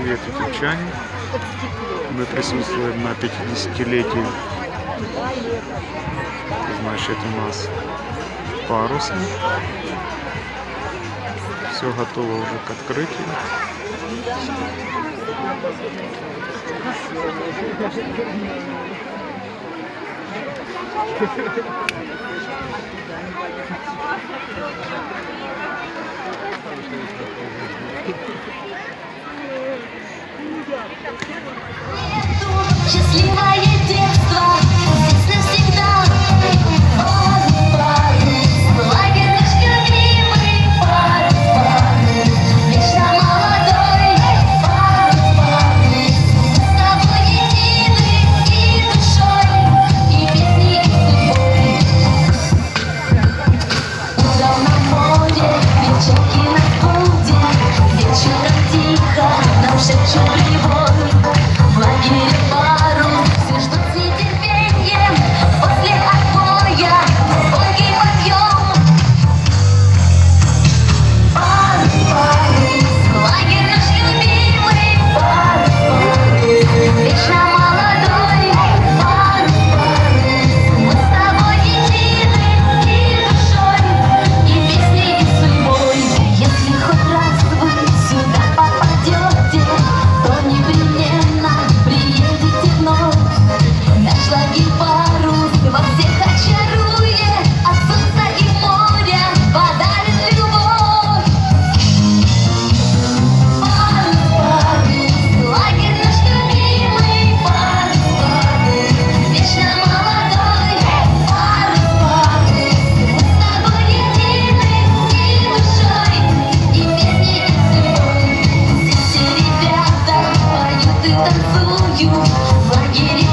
Привет, Итальчане. Мы присутствуем на 50-летии. Значит, у нас парусы. Все готово уже к открытию. Thank you. Счастливое детство. целую в лагере.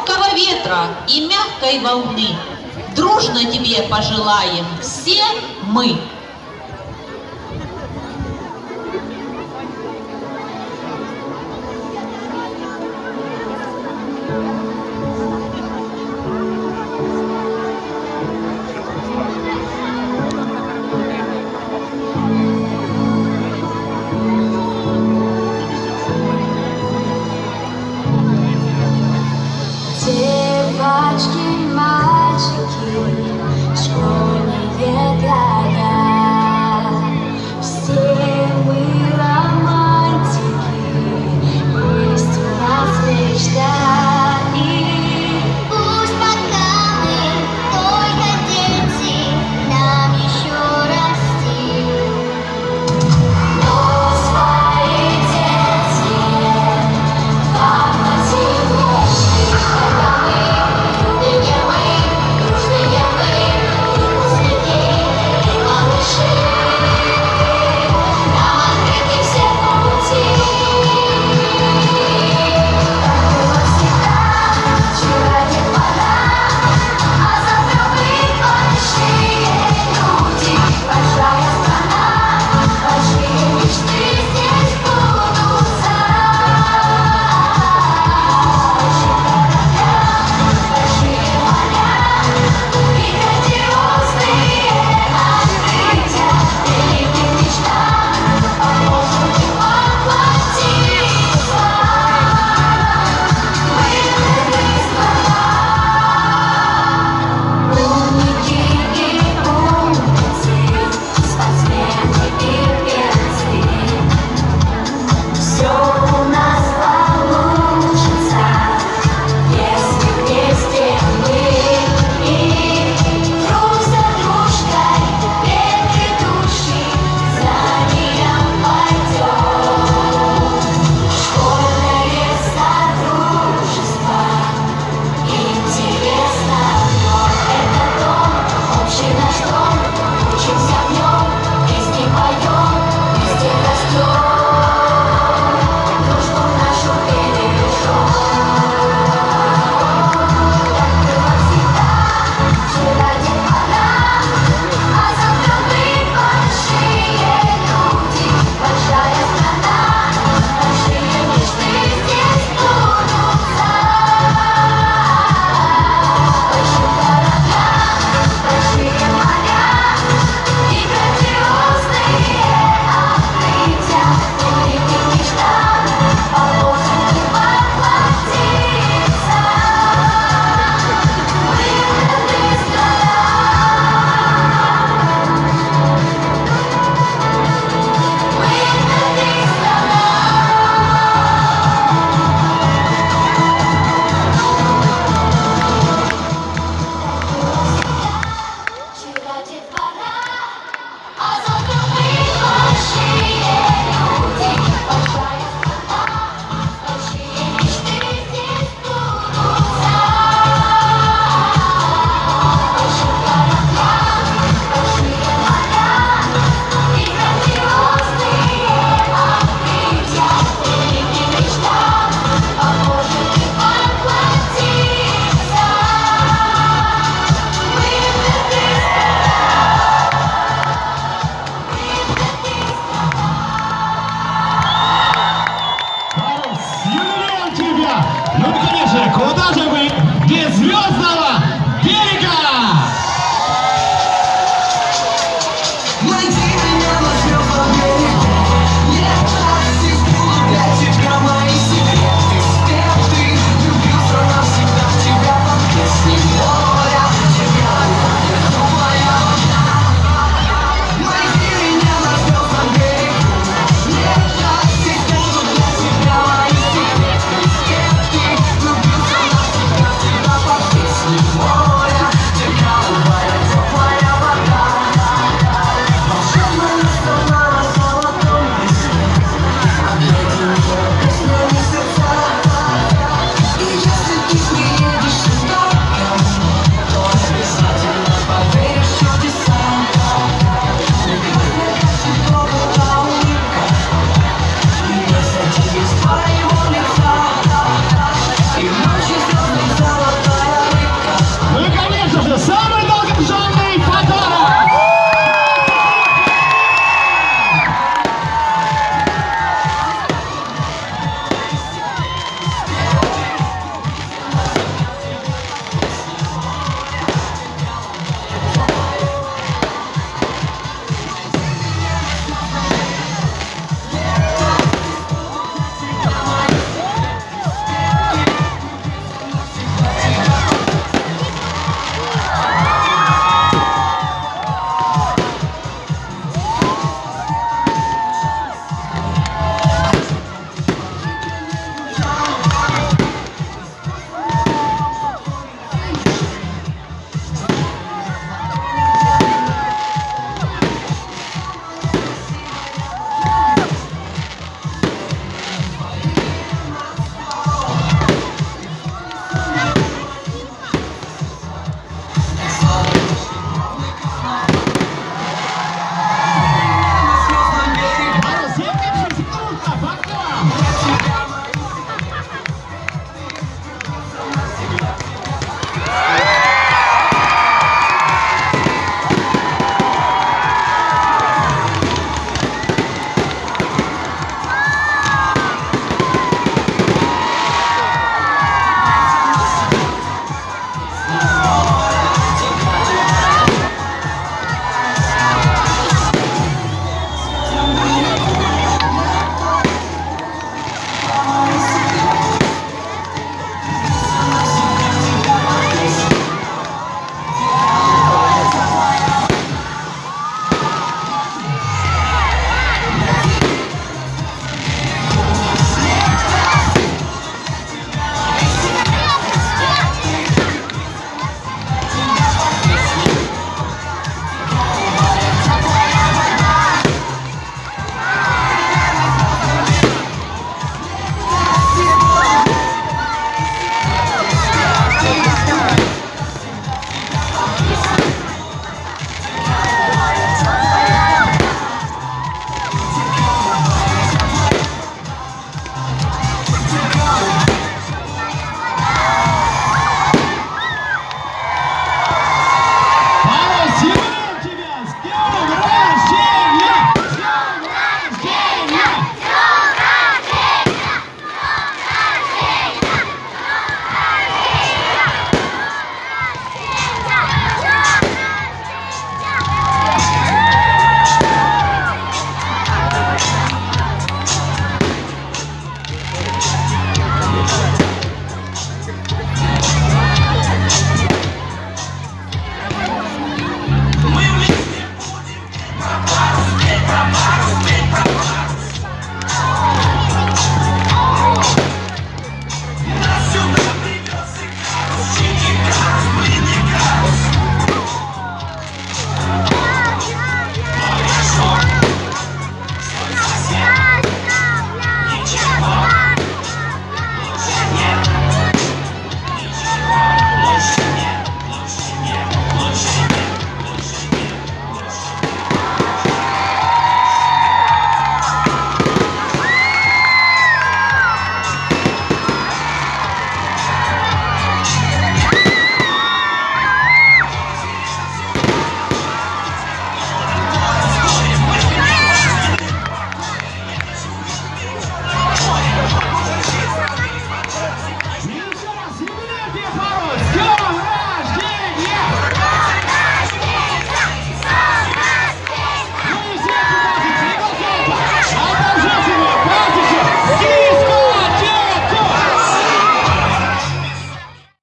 легкого ветра и мягкой волны. Дружно тебе пожелаем все мы.